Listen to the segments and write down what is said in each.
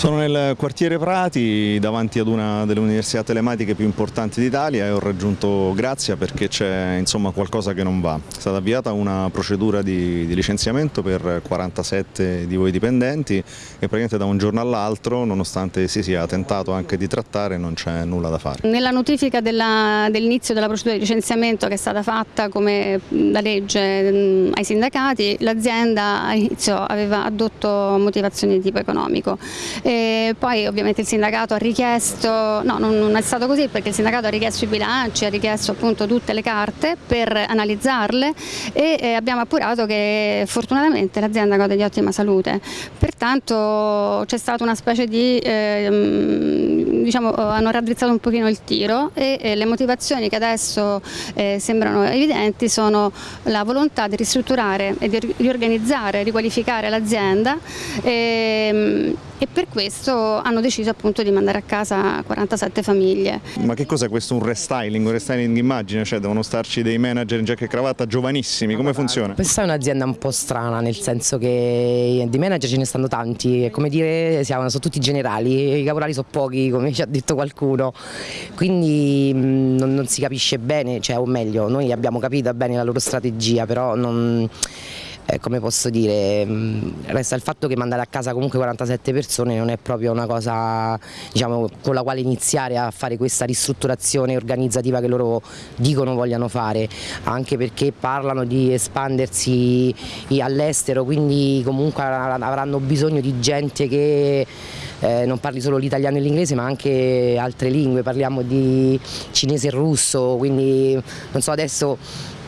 Sono nel quartiere Prati davanti ad una delle università telematiche più importanti d'Italia e ho raggiunto Grazia perché c'è qualcosa che non va. È stata avviata una procedura di, di, licenziamento per 47 di voi dipendenti e praticamente da un giorno all'altro nonostante si sia tentato anche di trattare non c'è nulla da fare. Nella notifica dell'inizio della procedura di licenziamento che è stata fatta come da legge ai sindacati l'azienda all'inizio aveva addotto motivazioni di tipo economico poi ovviamente il sindacato ha richiesto, no non è stato così perché il sindacato ha richiesto i bilanci, ha richiesto appunto tutte le carte per analizzarle e abbiamo appurato che fortunatamente l'azienda gode di ottima salute, pertanto c'è stata una specie di, eh, diciamo hanno raddrizzato un pochino il tiro e, e le motivazioni che adesso eh, sembrano evidenti sono la volontà di ristrutturare e di riorganizzare, riqualificare l'azienda ehm, e per questo hanno deciso appunto di mandare a casa 47 famiglie. Ma che cos'è questo un restyling, un restyling immagine? Cioè devono starci dei manager in giacca e cravatta giovanissimi, come funziona? Questa è un'azienda un po' strana nel senso che di manager ce ne stanno tanti, come dire siamo, sono tutti generali, i caporali sono pochi come ci ha detto qualcuno, quindi non, non si capisce bene, cioè, o meglio noi abbiamo capito bene la loro strategia però non eh, come posso dire, mm, resta il fatto che mandare a casa comunque 47 persone non è proprio una cosa diciamo, con la quale iniziare a fare questa ristrutturazione organizzativa che loro dicono vogliano fare, anche perché parlano di espandersi all'estero, quindi comunque avranno bisogno di gente che eh, non parli solo l'italiano e l'inglese ma anche altre lingue, parliamo di cinese e russo, quindi non so adesso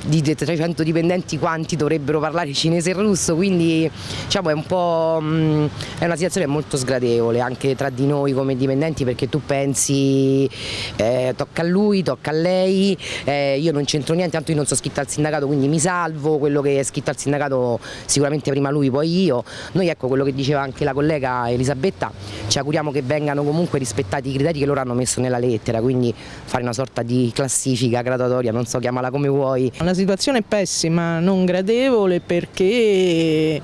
di 300 dipendenti quanti dovrebbero parlare cinese e russo, quindi diciamo, è, un mh, è una situazione molto sgradevole anche tra di noi come dipendenti perché tu pensi eh, tocca a lui, tocca a lei, eh, io non c'entro niente, tanto io non sono scritta al sindacato quindi mi salvo, quello che è scritto al sindacato sicuramente prima lui poi io, noi ecco quello che diceva anche la collega Elisabetta, ci auguriamo che vengano comunque rispettati i criteri che loro hanno messo nella lettera, quindi fare una sorta di classifica graduatoria, non so chiamala come vuoi. La situazione pessima, non gradevole perché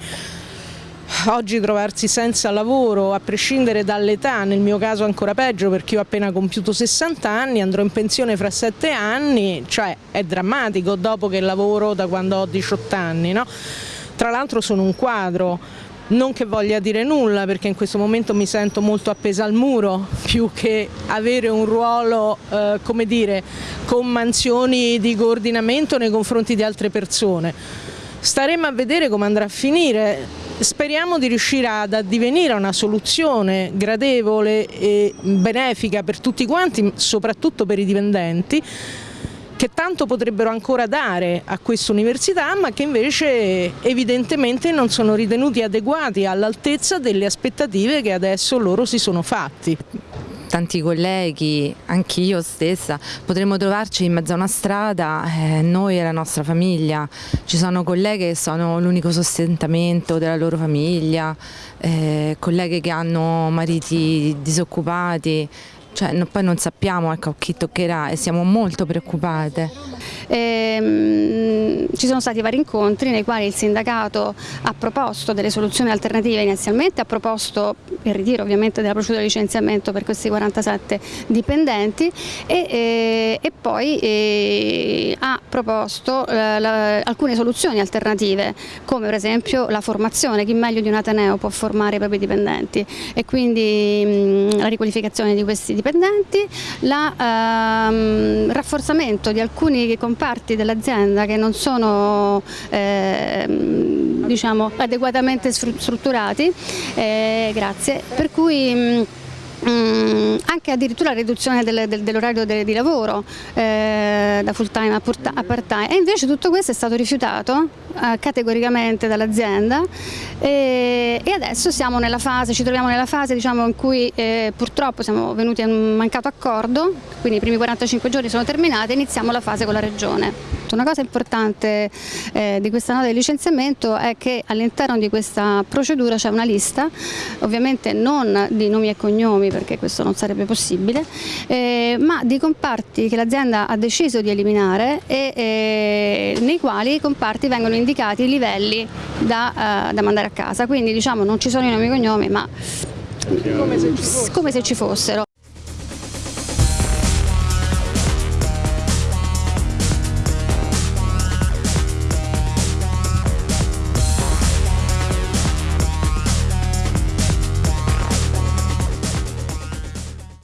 oggi trovarsi senza lavoro a prescindere dall'età, nel mio caso ancora peggio perché io ho appena compiuto 60 anni, andrò in pensione fra 7 anni, cioè è drammatico dopo che lavoro da quando ho 18 anni. No? Tra l'altro sono un quadro, non che voglia dire nulla perché in questo momento mi sento molto appesa al muro più che avere un ruolo eh, come dire, con mansioni di coordinamento nei confronti di altre persone. Staremo a vedere come andrà a finire, speriamo di riuscire ad addivenire a una soluzione gradevole e benefica per tutti quanti, soprattutto per i dipendenti, che tanto potrebbero ancora dare a questa università ma che invece evidentemente non sono ritenuti adeguati all'altezza delle aspettative che adesso loro si sono fatti. Tanti colleghi, anche io stessa, potremmo trovarci in mezzo a una strada, eh, noi e la nostra famiglia, ci sono colleghe che sono l'unico sostentamento della loro famiglia, eh, colleghe che hanno mariti disoccupati, cioè, no, poi non sappiamo ecco, chi toccherà e siamo molto preoccupate. Ehm, ci sono stati vari incontri nei quali il sindacato ha proposto delle soluzioni alternative inizialmente, ha proposto il ritiro ovviamente della procedura di licenziamento per questi 47 dipendenti e, e, e poi e, ha proposto eh, la, alcune soluzioni alternative come per esempio la formazione, chi meglio di un Ateneo può formare i propri dipendenti. E quindi mh, la riqualificazione di questi dipendenti il ehm, rafforzamento di alcuni comparti dell'azienda che non sono eh, diciamo, adeguatamente strutturati, eh, grazie, per cui mh, Mm, anche addirittura la riduzione del, del, dell'orario de, di lavoro eh, da full time a, a part time e invece tutto questo è stato rifiutato eh, categoricamente dall'azienda. E, e, adesso fase, ci troviamo nella fase diciamo, in cui eh, purtroppo siamo venuti a un mancato accordo, quindi i primi 45 giorni sono terminati e iniziamo la fase con la Regione. Una cosa importante eh, di questa nota di licenziamento è che all'interno di questa procedura c'è una lista, ovviamente non di nomi e cognomi perché questo non sarebbe possibile, eh, ma di comparti che l'azienda ha deciso di eliminare e eh, nei quali i comparti vengono indicati i livelli da, uh, da mandare a casa, quindi diciamo non ci sono i nomi e cognomi ma come se ci fossero.